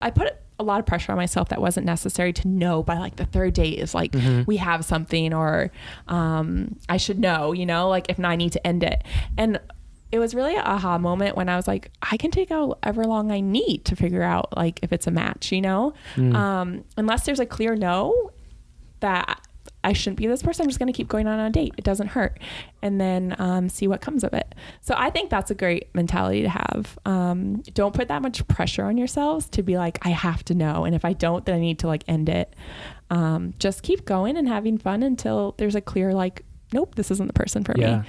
I put a lot of pressure on myself that wasn't necessary to know by like the third date is like Mm-hmm. we have something or um, I should know, you know, like if not, I need to end it. And it was really an aha moment when I was like, I can take however long I need to figure out like if it's a match, you know, Mm. um, unless there's a clear no that I shouldn't be this person. I'm just going to keep going on a date. It doesn't hurt. And then um, see what comes of it. So I think that's a great mentality to have. Um, don't put that much pressure on yourselves to be like, I have to know. And if I don't, then I need to like end it. Um, just keep going and having fun until there's a clear, like, nope, this isn't the person for Yeah. me.